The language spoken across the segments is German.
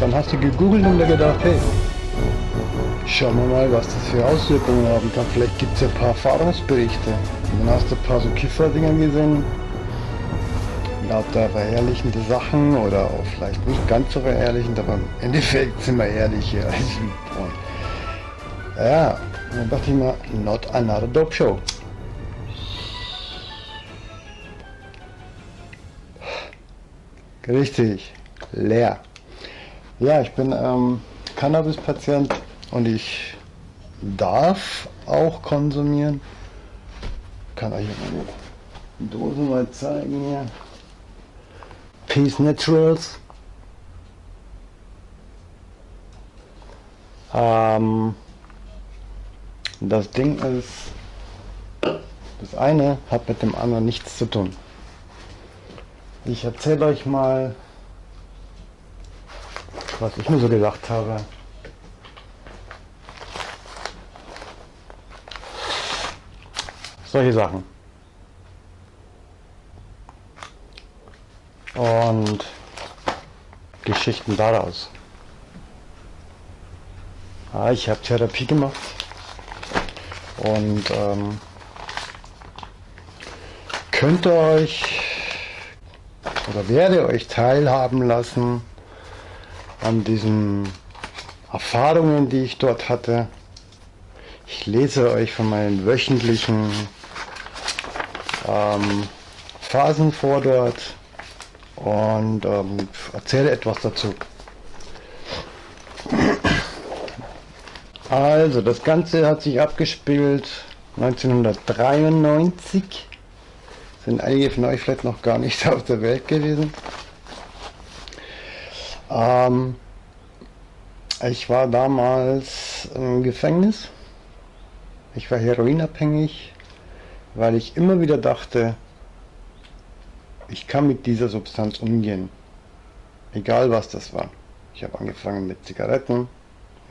dann hast du gegoogelt und gedacht, hey, schauen wir mal, was das für Auswirkungen haben kann. Vielleicht gibt es ja ein paar Erfahrungsberichte. Und dann hast du ein paar so Kiffer-Dinger gesehen, lauter verherrlichende Sachen oder auch vielleicht nicht ganz so verherrlichend, aber im Endeffekt sind wir ehrlich hier. Ja, dann dachte ich mal, not another dope show. Richtig, leer. Ja, ich bin ähm, Cannabis-Patient und ich darf auch konsumieren. Kann euch meine Dose mal zeigen hier. Peace Naturals. Ähm, das Ding ist, das eine hat mit dem anderen nichts zu tun. Ich erzähle euch mal, was ich mir so gedacht habe. Solche Sachen. Und Geschichten daraus. Ah, ich habe Therapie gemacht und ähm, könnte euch oder werde euch teilhaben lassen an diesen Erfahrungen, die ich dort hatte. Ich lese euch von meinen wöchentlichen ähm, Phasen vor dort und ähm, erzähle etwas dazu. Also, das Ganze hat sich abgespielt 1993 sind einige von euch vielleicht noch gar nicht auf der Welt gewesen. Ähm, ich war damals im Gefängnis. Ich war heroinabhängig, weil ich immer wieder dachte, ich kann mit dieser Substanz umgehen. Egal was das war. Ich habe angefangen mit Zigaretten.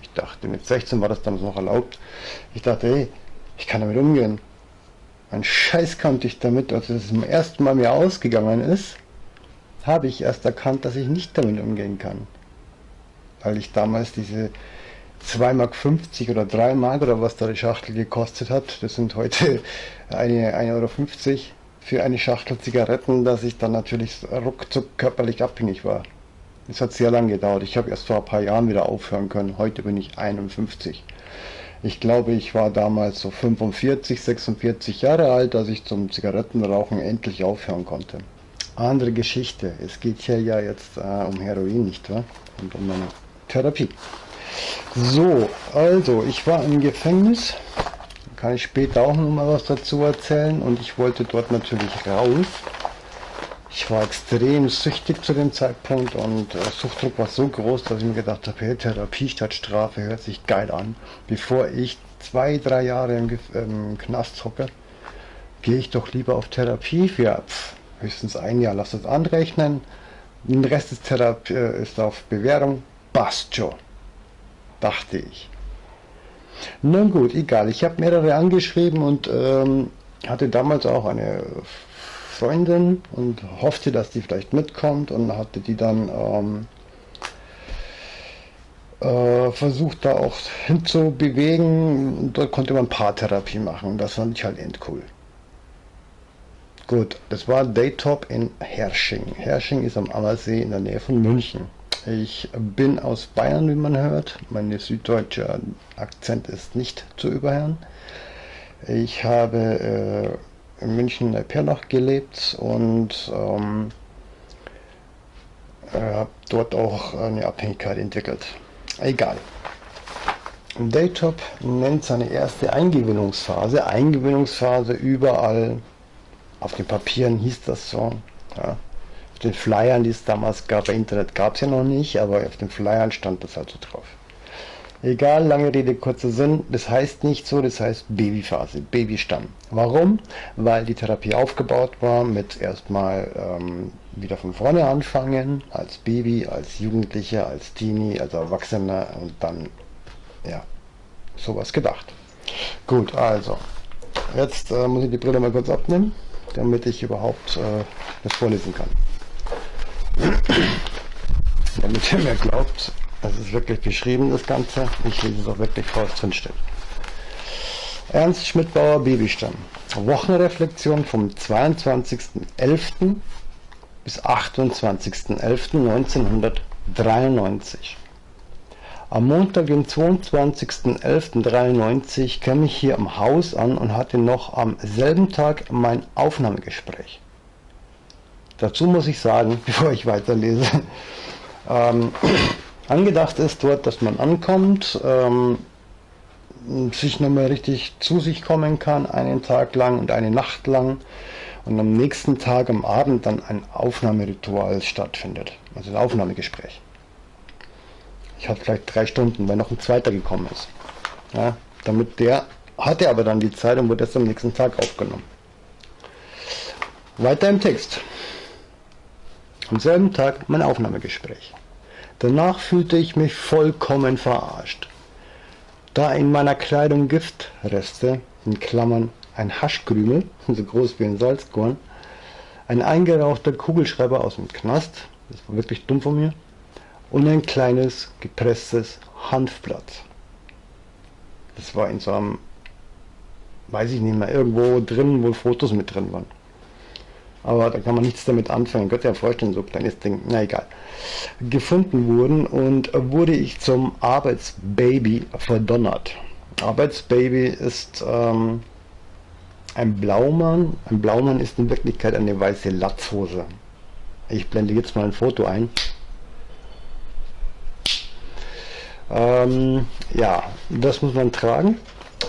Ich dachte, mit 16 war das damals noch erlaubt. Ich dachte, hey, ich kann damit umgehen. Ein Scheiß konnte ich damit, als es zum ersten Mal mir ausgegangen ist, habe ich erst erkannt, dass ich nicht damit umgehen kann. Weil ich damals diese 2,50 Mark oder 3 Mark oder was da die Schachtel gekostet hat, das sind heute 1,50 Euro für eine Schachtel Zigaretten, dass ich dann natürlich ruckzuck körperlich abhängig war. Es hat sehr lange gedauert. Ich habe erst vor ein paar Jahren wieder aufhören können. Heute bin ich 51. Ich glaube, ich war damals so 45, 46 Jahre alt, als ich zum Zigarettenrauchen endlich aufhören konnte. Andere Geschichte. Es geht hier ja jetzt äh, um Heroin, nicht wahr? Und um meine Therapie. So, also, ich war im Gefängnis. Kann ich später auch noch mal was dazu erzählen. Und ich wollte dort natürlich raus. Ich war extrem süchtig zu dem Zeitpunkt und der Suchtdruck war so groß, dass ich mir gedacht habe, hey, Therapie statt Strafe hört sich geil an. Bevor ich zwei, drei Jahre im, im Knast hocke, gehe ich doch lieber auf Therapie für pff, höchstens ein Jahr. Lass das anrechnen. Den Rest ist, Therapie, äh, ist auf Bewährung. Passt dachte ich. Na gut, egal. Ich habe mehrere angeschrieben und ähm, hatte damals auch eine Freundin und hoffte, dass die vielleicht mitkommt und hatte die dann ähm, äh, versucht da auch hinzubewegen. Dort konnte man Paartherapie machen. Das fand ich halt endcool. Gut, das war Daytop in Hersching. Hersching ist am Ammersee in der Nähe von München. Ich bin aus Bayern, wie man hört. Mein süddeutscher Akzent ist nicht zu überhören. Ich habe äh, in München in Perlach gelebt und ähm, äh, habe dort auch eine Abhängigkeit entwickelt. Egal. Daytop nennt seine erste Eingewinnungsphase. Eingewinnungsphase überall. Auf den Papieren hieß das so. Ja. Auf den Flyern, die es damals gab, bei Internet gab es ja noch nicht, aber auf den Flyern stand das also drauf. Egal, lange Rede, kurzer Sinn, das heißt nicht so, das heißt Babyphase, Babystamm. Warum? Weil die Therapie aufgebaut war mit erstmal ähm, wieder von vorne anfangen, als Baby, als Jugendlicher, als Teenie, als Erwachsener und dann, ja, sowas gedacht. Gut, also, jetzt äh, muss ich die Brille mal kurz abnehmen, damit ich überhaupt äh, das vorlesen kann. damit ihr mir glaubt, es ist wirklich beschrieben, das Ganze. Ich lese es auch wirklich vor, was drin steht. Ernst Schmidbauer Babystamm. Wochenreflexion vom 22.11. bis 28.11.1993. Am Montag, den 22.11.93 kam ich hier am Haus an und hatte noch am selben Tag mein Aufnahmegespräch. Dazu muss ich sagen, bevor ich weiterlese, ähm, angedacht ist dort, dass man ankommt, ähm, sich nochmal richtig zu sich kommen kann, einen Tag lang und eine Nacht lang und am nächsten Tag am Abend dann ein Aufnahmeritual stattfindet, also ein Aufnahmegespräch. Ich hatte vielleicht drei Stunden, weil noch ein zweiter gekommen ist. Ja, damit der hatte aber dann die Zeit und wurde erst am nächsten Tag aufgenommen. Weiter im Text. Am selben Tag mein Aufnahmegespräch. Danach fühlte ich mich vollkommen verarscht. Da in meiner Kleidung Giftreste, in Klammern ein Haschkrümel, so groß wie ein Salzkorn, ein eingerauchter Kugelschreiber aus dem Knast, das war wirklich dumm von mir, und ein kleines gepresstes Hanfblatt. Das war in so einem, weiß ich nicht mehr, irgendwo drin, wo Fotos mit drin waren. Aber da kann man nichts damit anfangen. Könnt ihr ja vorstellen, so ein kleines Ding, na egal. Gefunden wurden und wurde ich zum Arbeitsbaby verdonnert. Arbeitsbaby ist ähm, ein Blaumann. Ein Blaumann ist in Wirklichkeit eine weiße Latzhose. Ich blende jetzt mal ein Foto ein. Ähm, ja, das muss man tragen.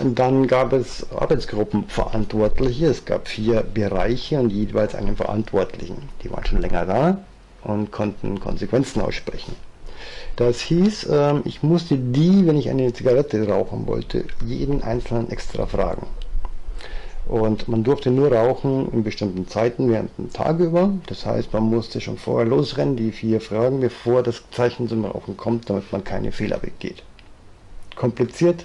Und dann gab es Arbeitsgruppenverantwortliche. Es gab vier Bereiche und jeweils einen Verantwortlichen. Die waren schon länger da und konnten Konsequenzen aussprechen. Das hieß, ähm, ich musste die, wenn ich eine Zigarette rauchen wollte, jeden einzelnen extra fragen. Und man durfte nur rauchen in bestimmten Zeiten während dem Tag über. Das heißt, man musste schon vorher losrennen, die vier Fragen, bevor das Zeichen zum Rauchen kommt, damit man keine Fehler begeht. Kompliziert,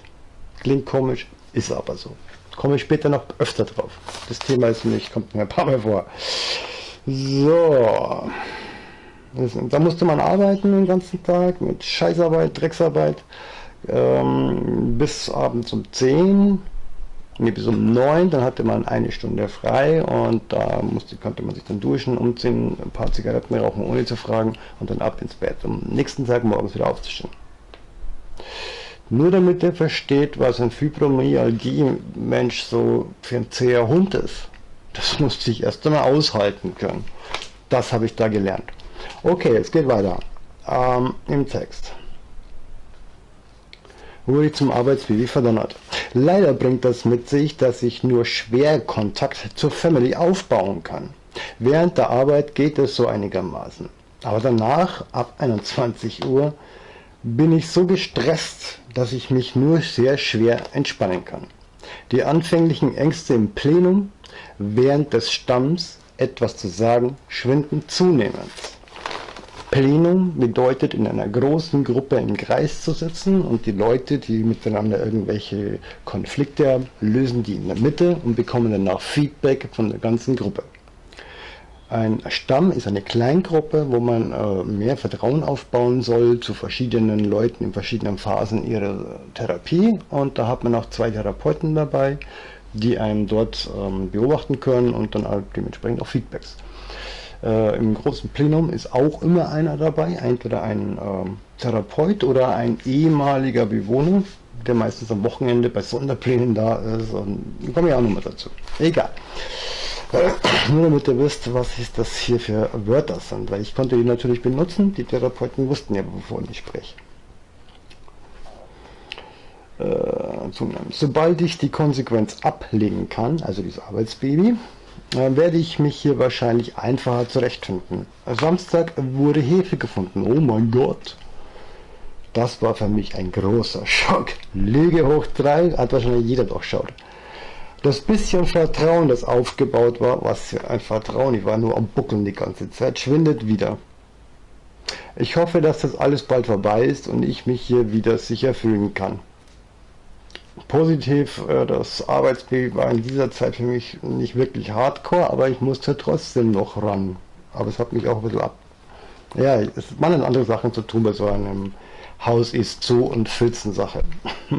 Klingt komisch, ist aber so. Komme ich später noch öfter drauf. Das Thema ist nicht, kommt mir ein paar Mal vor. So. Da musste man arbeiten den ganzen Tag mit Scheißarbeit, Drecksarbeit. Ähm, bis abends um 10, nee, bis um 9, dann hatte man eine Stunde frei und da musste, konnte man sich dann duschen, umziehen, ein paar Zigaretten rauchen, ohne zu fragen und dann ab ins Bett, um nächsten Tag morgens wieder aufzustehen. Nur damit er versteht, was ein Fibromyalgie-Mensch so für ein zäher Hund ist. Das musste ich erst einmal aushalten können. Das habe ich da gelernt. Okay, es geht weiter. Ähm, Im Text. Wurde ich zum Arbeitsbaby verdonnert. Leider bringt das mit sich, dass ich nur schwer Kontakt zur Family aufbauen kann. Während der Arbeit geht es so einigermaßen. Aber danach, ab 21 Uhr, bin ich so gestresst, dass ich mich nur sehr schwer entspannen kann. Die anfänglichen Ängste im Plenum während des Stamms etwas zu sagen schwinden zunehmend. Plenum bedeutet in einer großen Gruppe im Kreis zu sitzen und die Leute, die miteinander irgendwelche Konflikte haben, lösen die in der Mitte und bekommen danach Feedback von der ganzen Gruppe. Ein Stamm ist eine Kleingruppe, wo man äh, mehr Vertrauen aufbauen soll zu verschiedenen Leuten in verschiedenen Phasen ihrer Therapie. Und da hat man auch zwei Therapeuten dabei, die einen dort ähm, beobachten können und dann halt dementsprechend auch Feedbacks. Äh, Im großen Plenum ist auch immer einer dabei, entweder ein ähm, Therapeut oder ein ehemaliger Bewohner, der meistens am Wochenende bei Sonderplänen da ist. Und komme ich auch nochmal dazu. Egal. Nur damit ihr wisst, was ist das hier für Wörter sind, weil ich konnte die natürlich benutzen, die Therapeuten wussten ja, wovon ich spreche. Äh, Sobald ich die Konsequenz ablegen kann, also dieses Arbeitsbaby, äh, werde ich mich hier wahrscheinlich einfacher zurechtfinden. Samstag wurde Hefe gefunden. Oh mein Gott. Das war für mich ein großer Schock. Lüge hoch 3, hat wahrscheinlich jeder doch schaut. Das bisschen Vertrauen, das aufgebaut war, was für ein Vertrauen, ich war nur am Buckeln die ganze Zeit, schwindet wieder. Ich hoffe, dass das alles bald vorbei ist und ich mich hier wieder sicher fühlen kann. Positiv, äh, das Arbeitsbild war in dieser Zeit für mich nicht wirklich hardcore, aber ich musste trotzdem noch ran. Aber es hat mich auch ein bisschen ab... Ja, es waren andere Sachen zu tun bei so einem Haus ist zu und Filzen Sache.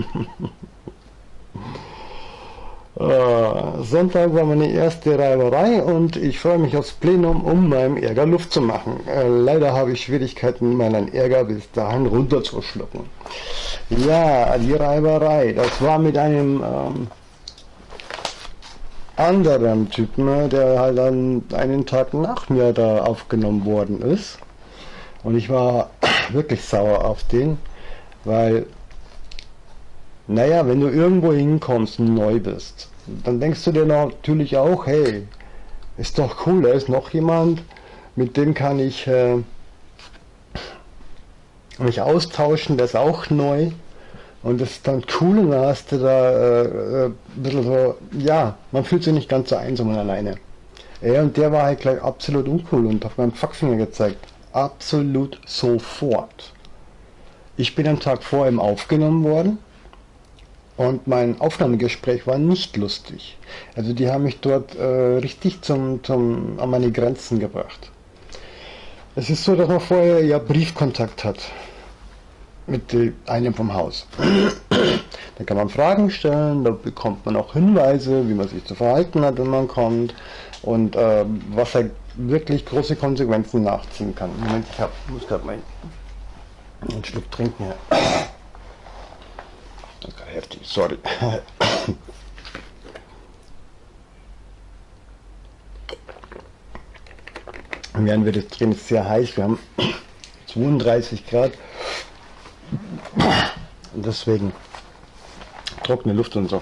Äh, Sonntag war meine erste Reiberei und ich freue mich aufs Plenum, um meinem Ärger Luft zu machen. Äh, leider habe ich Schwierigkeiten, meinen Ärger bis dahin runterzuschlucken. Ja, die Reiberei, das war mit einem ähm, anderen Typen, der halt dann einen Tag nach mir da aufgenommen worden ist. Und ich war wirklich sauer auf den, weil naja, wenn du irgendwo hinkommst und neu bist, dann denkst du dir natürlich auch, hey, ist doch cool, da ist noch jemand, mit dem kann ich äh, mich austauschen, der ist auch neu. Und das ist dann cool und da hast du da äh, äh, ein bisschen so, ja, man fühlt sich nicht ganz so einsam und alleine. Ja, und der war halt gleich absolut uncool und hat meinen Faxfinger gezeigt. Absolut sofort. Ich bin am Tag vor ihm aufgenommen worden und mein Aufnahmegespräch war nicht lustig. Also die haben mich dort äh, richtig zum, zum, an meine Grenzen gebracht. Es ist so, dass man vorher ja Briefkontakt hat mit einem vom Haus. da kann man Fragen stellen, da bekommt man auch Hinweise, wie man sich zu verhalten hat, wenn man kommt und äh, was er wirklich große Konsequenzen nachziehen kann. Moment, ich hab, muss gerade mal einen Schluck trinken. Ja heftig, sorry. Während wir das drehen, sehr heiß, wir haben 32 Grad. Und deswegen trockene Luft und so.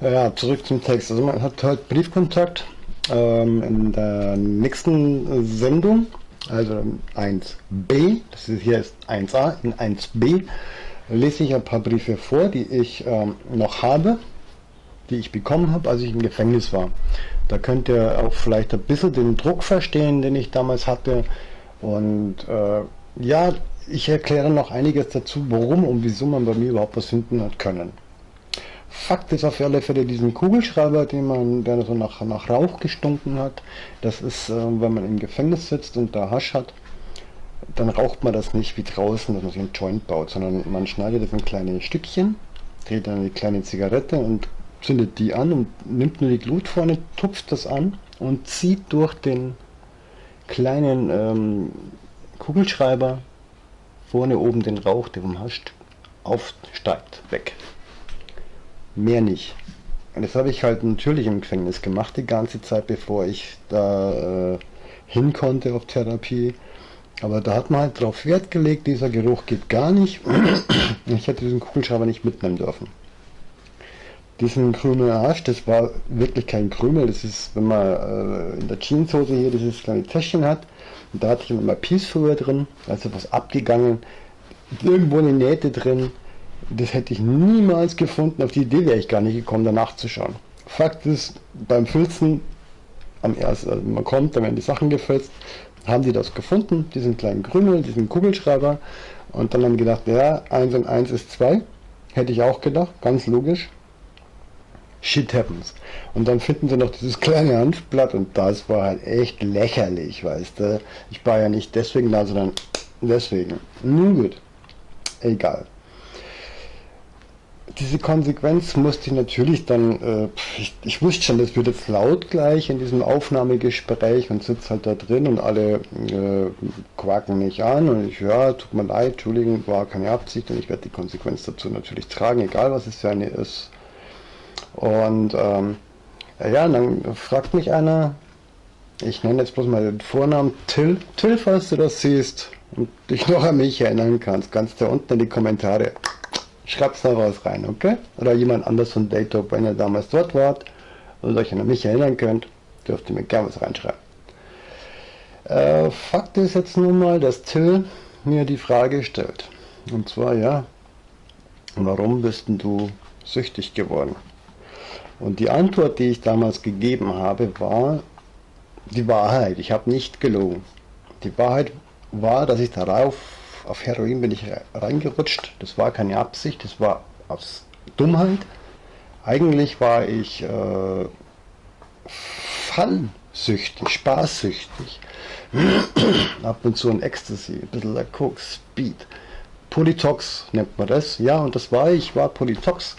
Ja, zurück zum Text. Also man hat heute Briefkontakt ähm, in der nächsten Sendung, also 1b, das hier ist 1a, in 1b lese ich ein paar Briefe vor, die ich ähm, noch habe, die ich bekommen habe, als ich im Gefängnis war. Da könnt ihr auch vielleicht ein bisschen den Druck verstehen, den ich damals hatte. Und äh, ja, ich erkläre noch einiges dazu, warum und wieso man bei mir überhaupt was finden hat können. Fakt ist auf alle Fälle diesen Kugelschreiber, den man, der so nach, nach Rauch gestunken hat. Das ist, äh, wenn man im Gefängnis sitzt und da Hasch hat, dann raucht man das nicht wie draußen, dass man sich einen Joint baut, sondern man schneidet das in kleine Stückchen, dreht dann eine kleine Zigarette und zündet die an und nimmt nur die Glut vorne, tupft das an und zieht durch den kleinen ähm, Kugelschreiber vorne oben den Rauch, der vom Hasch aufsteigt, weg. Mehr nicht. Und das habe ich halt natürlich im Gefängnis gemacht, die ganze Zeit, bevor ich da äh, hin konnte auf Therapie. Aber da hat man halt drauf Wert gelegt, dieser Geruch geht gar nicht. Ich hätte diesen Kugelschreiber nicht mitnehmen dürfen. Diesen Krümel Arsch, das war wirklich kein Krümel, das ist, wenn man äh, in der Jeanshose hier dieses kleine Täschchen hat, und da hatte ich immer Peacefuhr drin, also was abgegangen, irgendwo eine Nähte drin, das hätte ich niemals gefunden, auf die Idee wäre ich gar nicht gekommen, danach zu schauen. Fakt ist, beim Filzen, am ersten, also man kommt, dann werden die Sachen gefilzt, haben die das gefunden, diesen kleinen Krümel, diesen Kugelschreiber. Und dann haben die gedacht, ja, 1 und 1 ist 2. Hätte ich auch gedacht, ganz logisch. Shit happens. Und dann finden sie noch dieses kleine Hanfblatt und das war halt echt lächerlich, weißt du. Ich war ja nicht deswegen da, sondern deswegen. Nun gut. Egal diese Konsequenz musste ich natürlich dann, äh, ich, ich, wusste schon, das wird jetzt laut gleich in diesem Aufnahmegespräch und sitze halt da drin und alle äh, quaken mich an und ich, ja, tut mir leid, Entschuldigung, war keine Absicht und ich werde die Konsequenz dazu natürlich tragen, egal was es für eine ist. Und ähm, ja, dann fragt mich einer, ich nenne jetzt bloß mal den Vornamen Till, Till, falls du das siehst und dich noch an mich erinnern kannst, kannst du unten in die Kommentare Schreib's da was rein, okay? Oder jemand anders von Daytop, wenn ihr damals dort wart und euch an mich erinnern könnt, dürft ihr mir gerne was reinschreiben. Äh, Fakt ist jetzt nun mal, dass Till mir die Frage stellt. Und zwar, ja, warum bist denn du süchtig geworden? Und die Antwort, die ich damals gegeben habe, war die Wahrheit. Ich habe nicht gelogen. Die Wahrheit war, dass ich darauf auf Heroin bin ich reingerutscht. Das war keine Absicht, das war aus Dummheit. Eigentlich war ich äh, fallsüchtig, spaßsüchtig. Ab und zu ein Ecstasy, ein bisschen der Coke, Speed. Polytox nennt man das. Ja, und das war ich, war Polytox.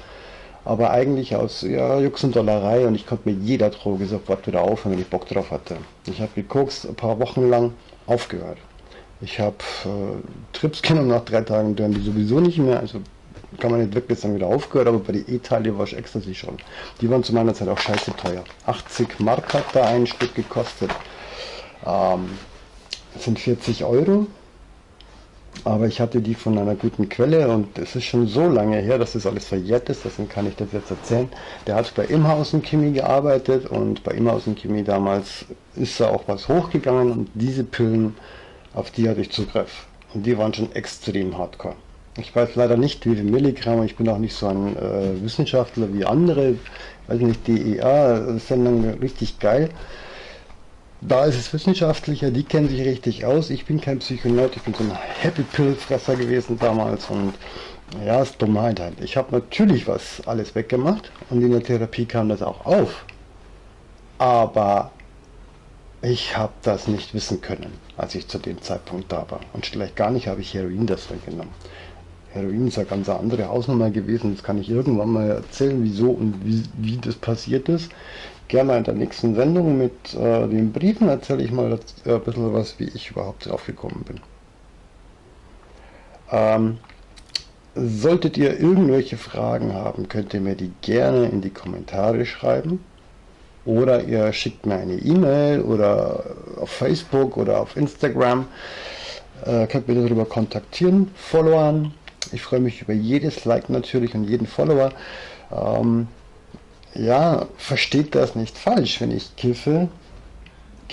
Aber eigentlich aus ja, Jux und Dollerei und ich konnte mit jeder Droge sofort wieder aufhören, wenn ich Bock drauf hatte. Ich habe gekokst ein paar Wochen lang aufgehört. Ich habe äh, Trips genommen nach drei Tagen, dann die sowieso nicht mehr. Also kann man nicht wirklich sagen, wieder aufgehört, aber bei den E-Teile war ich Ecstasy schon. Die waren zu meiner Zeit auch scheiße teuer. 80 Mark hat da ein Stück gekostet. Ähm, das sind 40 Euro. Aber ich hatte die von einer guten Quelle und es ist schon so lange her, dass das alles verjährt ist, deswegen kann ich das jetzt erzählen. Der hat bei Imhausen Chemie gearbeitet und bei Imhausen Chemie damals ist da auch was hochgegangen und diese Pillen, auf die hatte ich Zugriff. Und die waren schon extrem hardcore. Ich weiß leider nicht, wie viel Milligramm, ich bin auch nicht so ein äh, Wissenschaftler wie andere, weiß nicht, DEA-Sendungen richtig geil. Da ist es wissenschaftlicher, die kennen sich richtig aus. Ich bin kein Psychonaut, ich bin so ein Happy Pill Fresser gewesen damals und ja, ist Dummheit halt. Ich habe natürlich was alles weggemacht und in der Therapie kam das auch auf. Aber ich habe das nicht wissen können, als ich zu dem Zeitpunkt da war. Und vielleicht gar nicht habe ich Heroin deswegen genommen. Heroin ist eine ganz andere Hausnummer gewesen. Das kann ich irgendwann mal erzählen, wieso und wie, wie das passiert ist. Gerne in der nächsten Sendung mit äh, den Briefen erzähle ich mal ein bisschen was, wie ich überhaupt drauf gekommen bin. Ähm, solltet ihr irgendwelche Fragen haben, könnt ihr mir die gerne in die Kommentare schreiben. Oder ihr schickt mir eine E-Mail oder auf Facebook oder auf Instagram. Äh, könnt mir darüber kontaktieren. Followern, ich freue mich über jedes Like natürlich und jeden Follower. Ähm, ja, versteht das nicht falsch, wenn ich kiffe,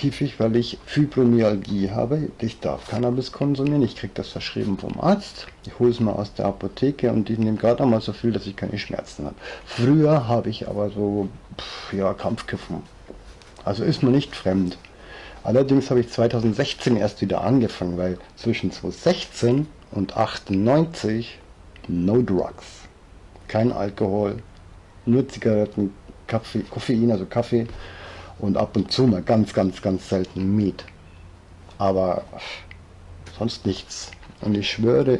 kiffe ich, weil ich Fibromyalgie habe. Ich darf Cannabis konsumieren, ich kriege das verschrieben vom Arzt. Ich hole es mal aus der Apotheke und die nehmen gerade einmal so viel, dass ich keine Schmerzen habe. Früher habe ich aber so, pff, ja, Kampfkiffen. Also ist mir nicht fremd. Allerdings habe ich 2016 erst wieder angefangen, weil zwischen 2016 und 98 no drugs. Kein Alkohol, nur Zigaretten, Kaffee, Koffein, also Kaffee und ab und zu mal ganz, ganz, ganz selten Meat. Aber sonst nichts. Und ich schwöre,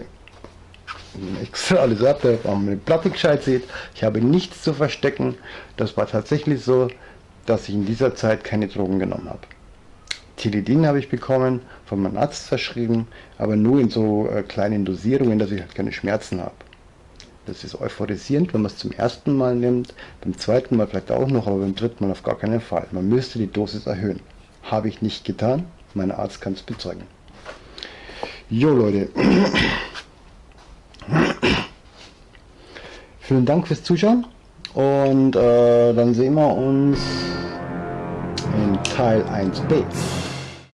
extra alles ab, wenn man eine Platte gescheit sieht, ich habe nichts zu verstecken. Das war tatsächlich so, dass ich in dieser Zeit keine Drogen genommen habe. Tilidin habe ich bekommen, von meinem Arzt verschrieben, aber nur in so äh, kleinen Dosierungen, dass ich halt keine Schmerzen habe. Das ist euphorisierend, wenn man es zum ersten Mal nimmt, beim zweiten Mal vielleicht auch noch, aber beim dritten Mal auf gar keinen Fall. Man müsste die Dosis erhöhen. Habe ich nicht getan, mein Arzt kann es bezeugen. Jo Leute, vielen Dank fürs Zuschauen und äh, dann sehen wir uns in Teil 1b.